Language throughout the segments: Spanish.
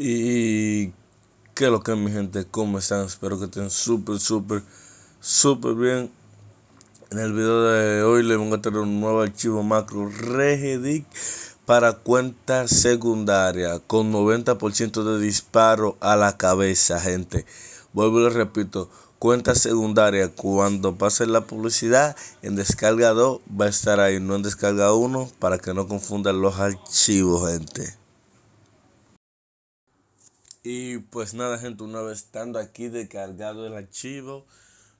Y qué lo que mi gente, ¿cómo están? Espero que estén súper, súper, súper bien. En el video de hoy les voy a traer un nuevo archivo macro Regedic para cuenta secundaria con 90% de disparo a la cabeza, gente. Vuelvo y les repito, cuenta secundaria cuando pase la publicidad en descarga 2 va a estar ahí, no en descarga 1 para que no confundan los archivos, gente. Y pues nada gente, una vez estando aquí descargado el archivo,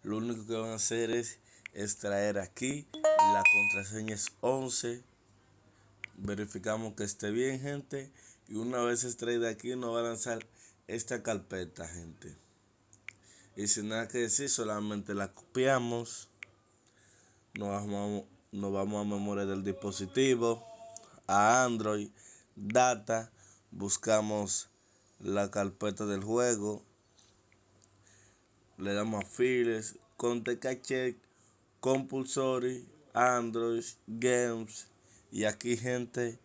lo único que van a hacer es extraer aquí, la contraseña es 11, verificamos que esté bien gente, y una vez extraída aquí nos va a lanzar esta carpeta gente. Y sin nada que decir, solamente la copiamos, nos vamos, nos vamos a memoria del dispositivo, a Android, data, buscamos la carpeta del juego. Le damos a Files, Conte Cache, Compulsory, Android, Games. Y aquí, gente,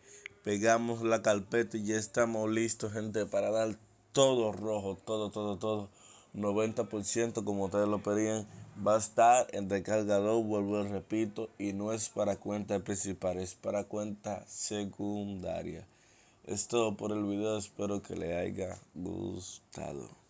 pegamos la carpeta y ya estamos listos, gente, para dar todo rojo, todo, todo, todo. 90% como ustedes lo pedían. Va a estar en descargador, vuelvo y repito, y no es para cuenta principal, es para cuenta secundaria. Es todo por el video, espero que le haya gustado.